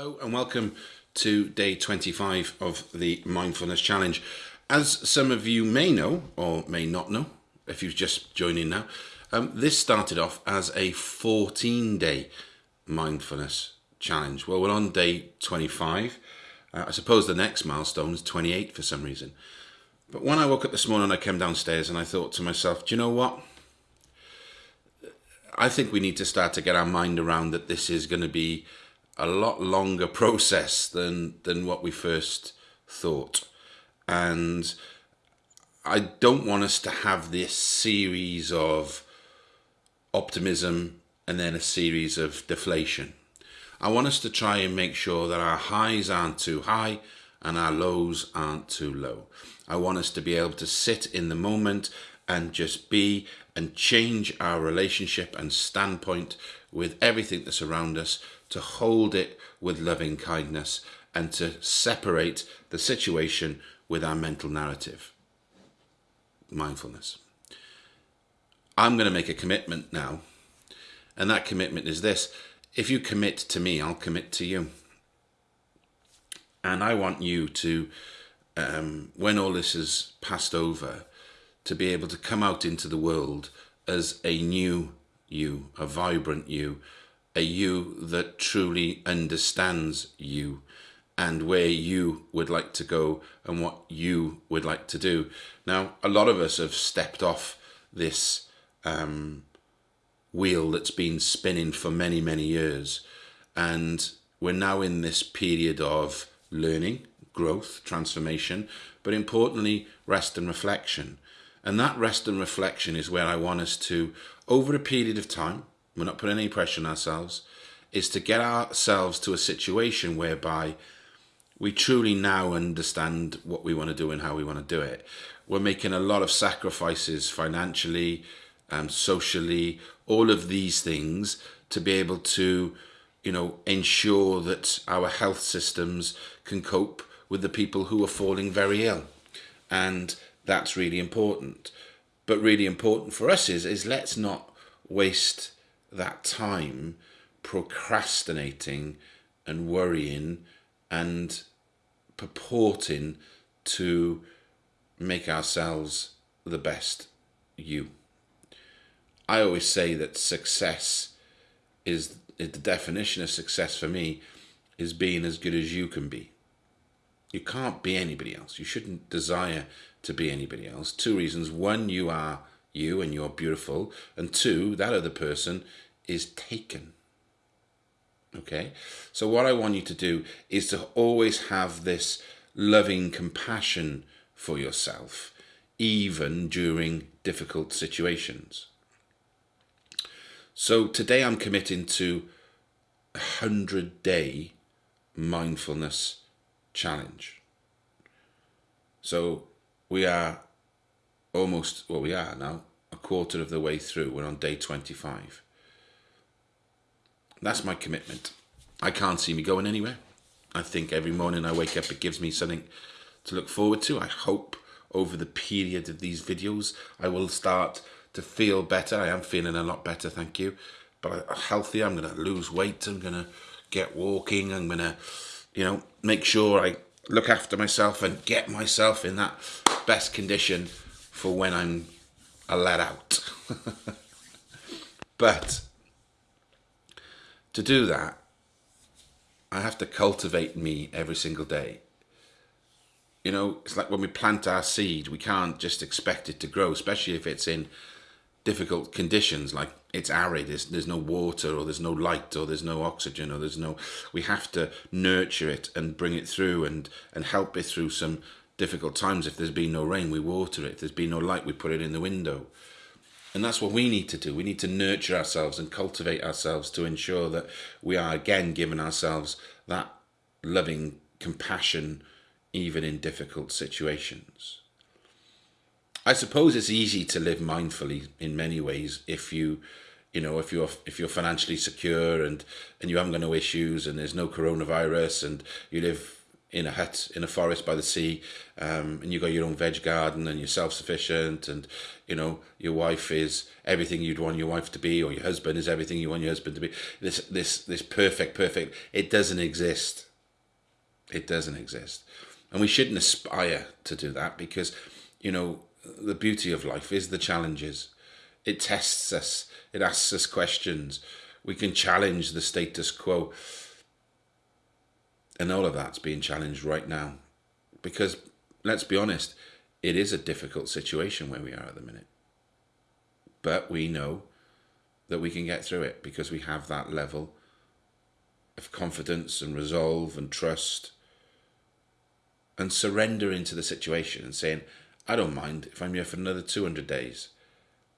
Hello and welcome to day 25 of the Mindfulness Challenge. As some of you may know, or may not know, if you've just joined in now, um, this started off as a 14 day mindfulness challenge. Well, we're on day 25. Uh, I suppose the next milestone is 28 for some reason. But when I woke up this morning, I came downstairs and I thought to myself, do you know what? I think we need to start to get our mind around that this is going to be a lot longer process than than what we first thought and I don't want us to have this series of optimism and then a series of deflation. I want us to try and make sure that our highs aren't too high and our lows aren't too low. I want us to be able to sit in the moment and just be and change our relationship and standpoint with everything that's around us to hold it with loving kindness and to separate the situation with our mental narrative. Mindfulness. I'm going to make a commitment now, and that commitment is this if you commit to me, I'll commit to you. And I want you to, um, when all this is passed over, to be able to come out into the world as a new you, a vibrant you, a you that truly understands you and where you would like to go and what you would like to do. Now, a lot of us have stepped off this um, wheel that's been spinning for many, many years, and we're now in this period of learning, growth, transformation, but importantly, rest and reflection. And that rest and reflection is where I want us to, over a period of time, we're not putting any pressure on ourselves, is to get ourselves to a situation whereby we truly now understand what we want to do and how we want to do it. We're making a lot of sacrifices financially, um, socially, all of these things to be able to, you know, ensure that our health systems can cope with the people who are falling very ill. And that's really important. But really important for us is, is let's not waste that time procrastinating and worrying and purporting to make ourselves the best you. I always say that success is, is the definition of success for me is being as good as you can be. You can't be anybody else. You shouldn't desire to be anybody else. Two reasons. One, you are you and you're beautiful. And two, that other person is taken. Okay? So, what I want you to do is to always have this loving compassion for yourself, even during difficult situations. So, today I'm committing to a 100 day mindfulness challenge. So, we are almost, well, we are now a quarter of the way through. We're on day 25. That's my commitment. I can't see me going anywhere. I think every morning I wake up, it gives me something to look forward to. I hope over the period of these videos, I will start to feel better. I am feeling a lot better, thank you. But I'm healthier, I'm going to lose weight, I'm going to get walking, I'm going to, you know, make sure I look after myself and get myself in that best condition for when I'm a let out. but to do that, I have to cultivate me every single day. You know, it's like when we plant our seed, we can't just expect it to grow, especially if it's in difficult conditions, like it's arid, there's, there's no water, or there's no light, or there's no oxygen, or there's no. We have to nurture it and bring it through and, and help it through some difficult times. If there's been no rain, we water it. If there's been no light, we put it in the window. And that's what we need to do. We need to nurture ourselves and cultivate ourselves to ensure that we are again giving ourselves that loving compassion even in difficult situations. I suppose it's easy to live mindfully in many ways if you you know if you're if you're financially secure and and you haven't got no issues and there's no coronavirus and you live in a hut in a forest by the sea, um, and you've got your own veg garden, and you're self-sufficient, and you know your wife is everything you'd want your wife to be, or your husband is everything you want your husband to be. This this this perfect, perfect. It doesn't exist. It doesn't exist, and we shouldn't aspire to do that because, you know, the beauty of life is the challenges. It tests us. It asks us questions. We can challenge the status quo and all of that's being challenged right now. Because let's be honest, it is a difficult situation where we are at the minute. But we know that we can get through it because we have that level of confidence and resolve and trust and surrender into the situation and saying, I don't mind if I'm here for another 200 days.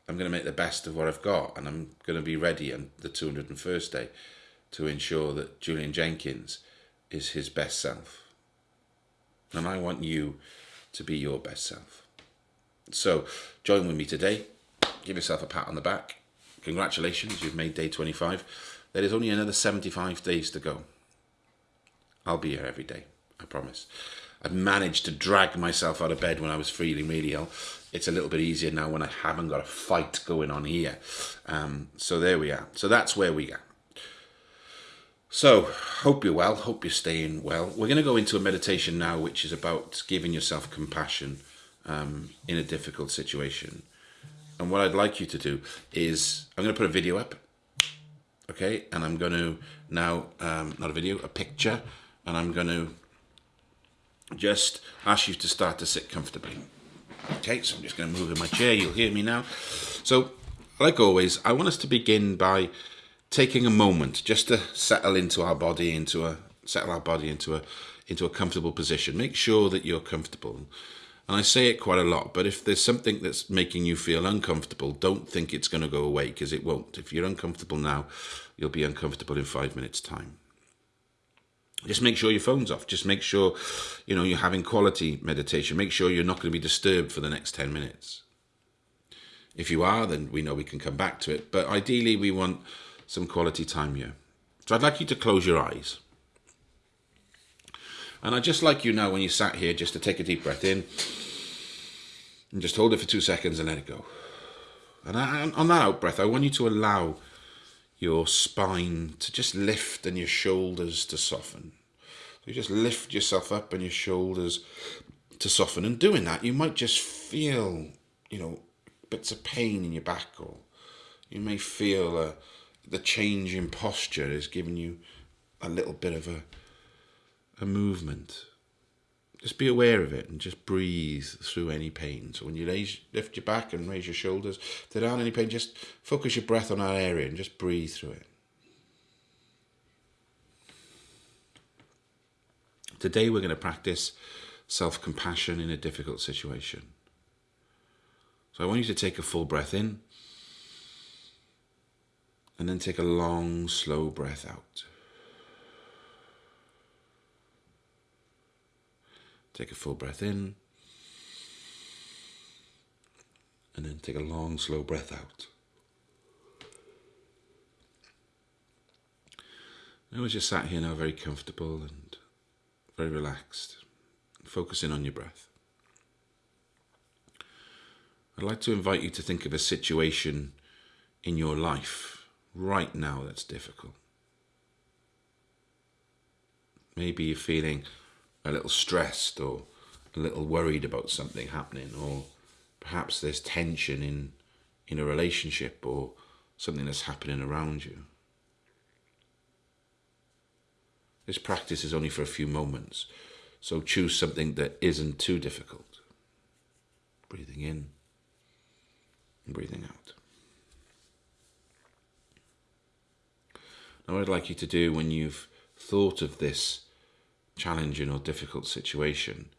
I'm going to make the best of what I've got and I'm going to be ready on the 201st day to ensure that Julian Jenkins is his best self. And I want you to be your best self. So join with me today. Give yourself a pat on the back. Congratulations, you've made day 25. There is only another 75 days to go. I'll be here every day, I promise. I've managed to drag myself out of bed when I was feeling really ill. It's a little bit easier now when I haven't got a fight going on here. Um, so there we are. So that's where we are. So, hope you're well, hope you're staying well. We're going to go into a meditation now, which is about giving yourself compassion um, in a difficult situation. And what I'd like you to do is, I'm going to put a video up, okay? And I'm going to now, um, not a video, a picture, and I'm going to just ask you to start to sit comfortably. Okay, so I'm just going to move in my chair, you'll hear me now. So, like always, I want us to begin by taking a moment just to settle into our body into a settle our body into a into a comfortable position make sure that you're comfortable and i say it quite a lot but if there's something that's making you feel uncomfortable don't think it's going to go away because it won't if you're uncomfortable now you'll be uncomfortable in five minutes time just make sure your phone's off just make sure you know you're having quality meditation make sure you're not going to be disturbed for the next 10 minutes if you are then we know we can come back to it but ideally we want some quality time here. So I'd like you to close your eyes. And I'd just like you now, when you sat here, just to take a deep breath in and just hold it for two seconds and let it go. And on that out breath, I want you to allow your spine to just lift and your shoulders to soften. So you just lift yourself up and your shoulders to soften. And doing that, you might just feel, you know, bits of pain in your back or you may feel a, the change in posture is giving you a little bit of a a movement. Just be aware of it and just breathe through any pain. So when you raise, lift your back and raise your shoulders, if there aren't any pain, just focus your breath on that area and just breathe through it. Today we're going to practice self-compassion in a difficult situation. So I want you to take a full breath in and then take a long, slow breath out. Take a full breath in. And then take a long, slow breath out. I was just sat here now very comfortable and very relaxed, focusing on your breath. I'd like to invite you to think of a situation in your life right now that's difficult. Maybe you're feeling a little stressed or a little worried about something happening, or perhaps there's tension in, in a relationship or something that's happening around you. This practice is only for a few moments, so choose something that isn't too difficult. Breathing in and breathing out. Now, what I'd like you to do when you've thought of this challenging or difficult situation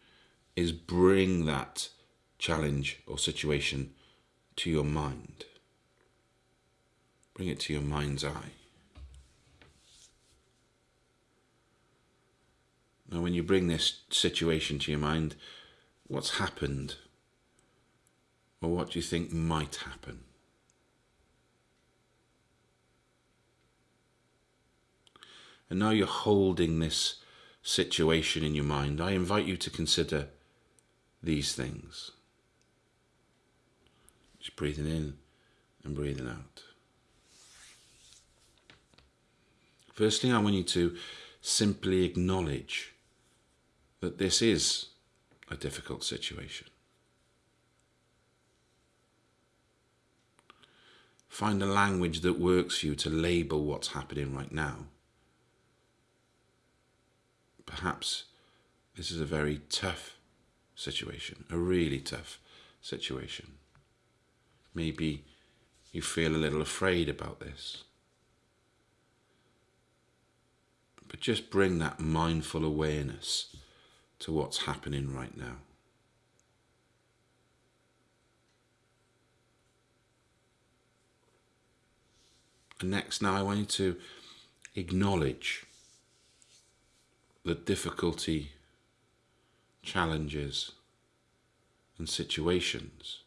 is bring that challenge or situation to your mind. Bring it to your mind's eye. Now, when you bring this situation to your mind, what's happened? Or what do you think might happen? And now you're holding this situation in your mind, I invite you to consider these things. Just breathing in and breathing out. Firstly, I want you to simply acknowledge that this is a difficult situation. Find a language that works for you to label what's happening right now. Perhaps this is a very tough situation, a really tough situation. Maybe you feel a little afraid about this. But just bring that mindful awareness to what's happening right now. And next, now I want you to acknowledge the difficulty, challenges, and situations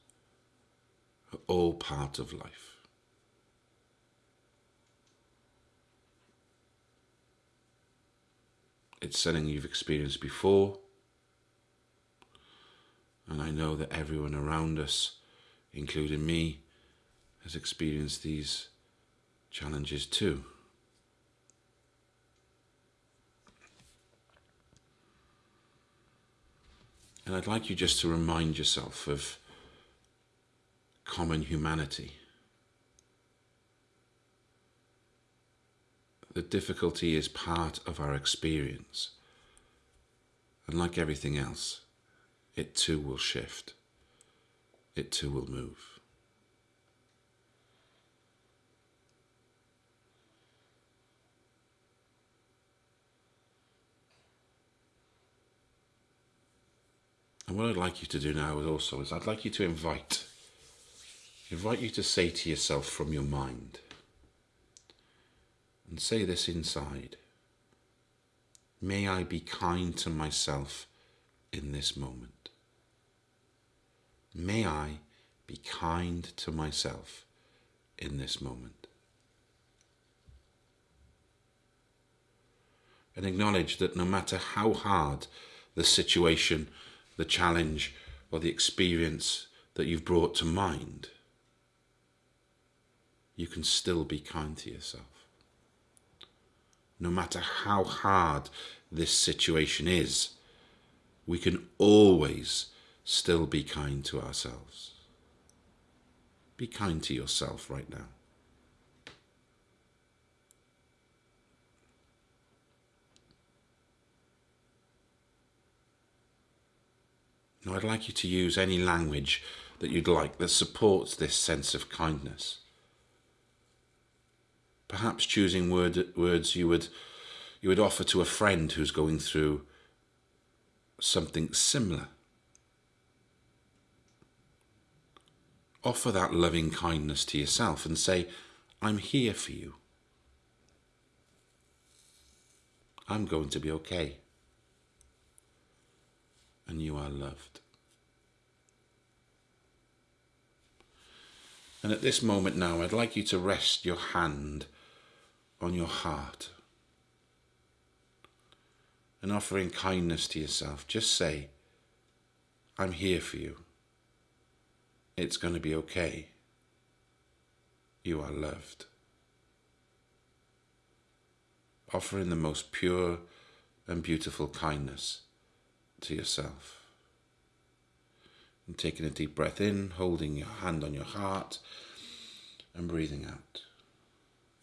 are all part of life. It's something you've experienced before. And I know that everyone around us, including me, has experienced these challenges too. And I'd like you just to remind yourself of common humanity. The difficulty is part of our experience. And like everything else, it too will shift. It too will move. And what I'd like you to do now is also is I'd like you to invite invite you to say to yourself from your mind and say this inside. May I be kind to myself in this moment. May I be kind to myself in this moment. And acknowledge that no matter how hard the situation, the challenge, or the experience that you've brought to mind, you can still be kind to yourself. No matter how hard this situation is, we can always still be kind to ourselves. Be kind to yourself right now. Now, I'd like you to use any language that you'd like that supports this sense of kindness. Perhaps choosing word, words you would, you would offer to a friend who's going through something similar. Offer that loving kindness to yourself and say, I'm here for you. I'm going to be okay. And you are loved. And at this moment now, I'd like you to rest your hand on your heart and offering kindness to yourself, just say, I'm here for you. It's going to be okay. You are loved. Offering the most pure and beautiful kindness to yourself. And taking a deep breath in, holding your hand on your heart, and breathing out.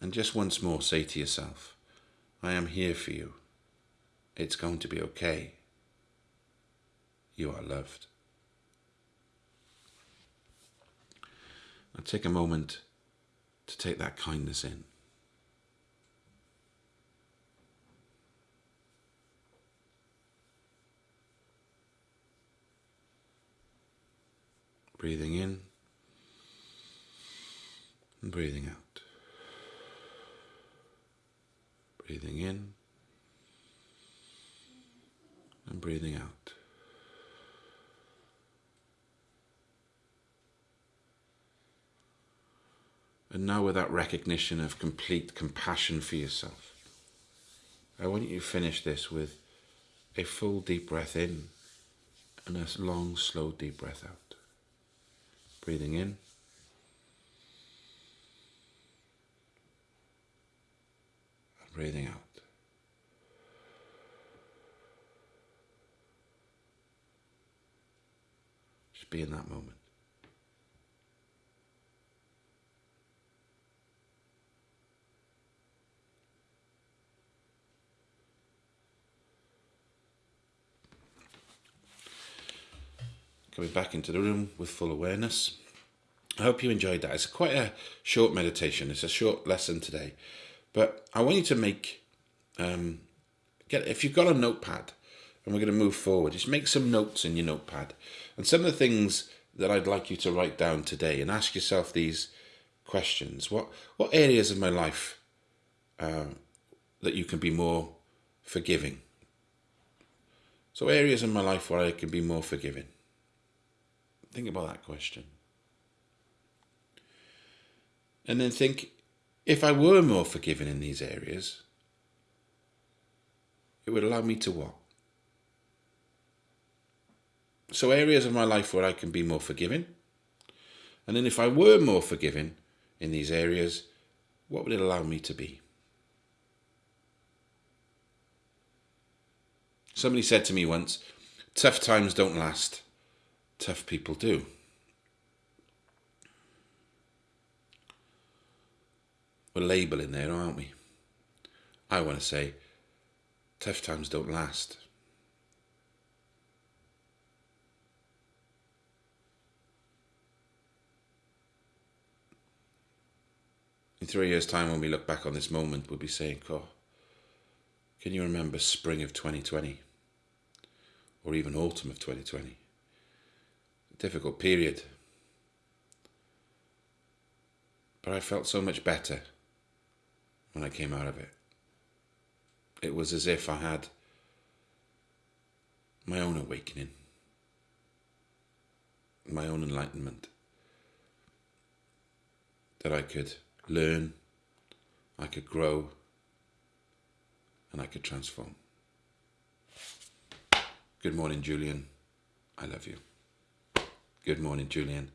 And just once more say to yourself, I am here for you. It's going to be okay. You are loved. Now take a moment to take that kindness in. Breathing in and breathing out. Breathing in and breathing out. And now, with that recognition of complete compassion for yourself, I want you to finish this with a full deep breath in and a long, slow, deep breath out. Breathing in. And breathing out. Just be in that moment. Coming back into the room with full awareness. I hope you enjoyed that. It's quite a short meditation. It's a short lesson today, but I want you to make um, get if you've got a notepad, and we're going to move forward. Just make some notes in your notepad, and some of the things that I'd like you to write down today, and ask yourself these questions: What what areas of my life uh, that you can be more forgiving? So areas in my life where I can be more forgiving. Think about that question. And then think if I were more forgiving in these areas, it would allow me to what? So, areas of my life where I can be more forgiving. And then, if I were more forgiving in these areas, what would it allow me to be? Somebody said to me once, tough times don't last tough people do. We're labeling there, aren't we? I want to say, tough times don't last. In three years' time, when we look back on this moment, we'll be saying, oh, can you remember spring of 2020? Or even autumn of 2020? Difficult period. But I felt so much better when I came out of it. It was as if I had my own awakening, my own enlightenment, that I could learn, I could grow, and I could transform. Good morning, Julian. I love you. Good morning, Julian.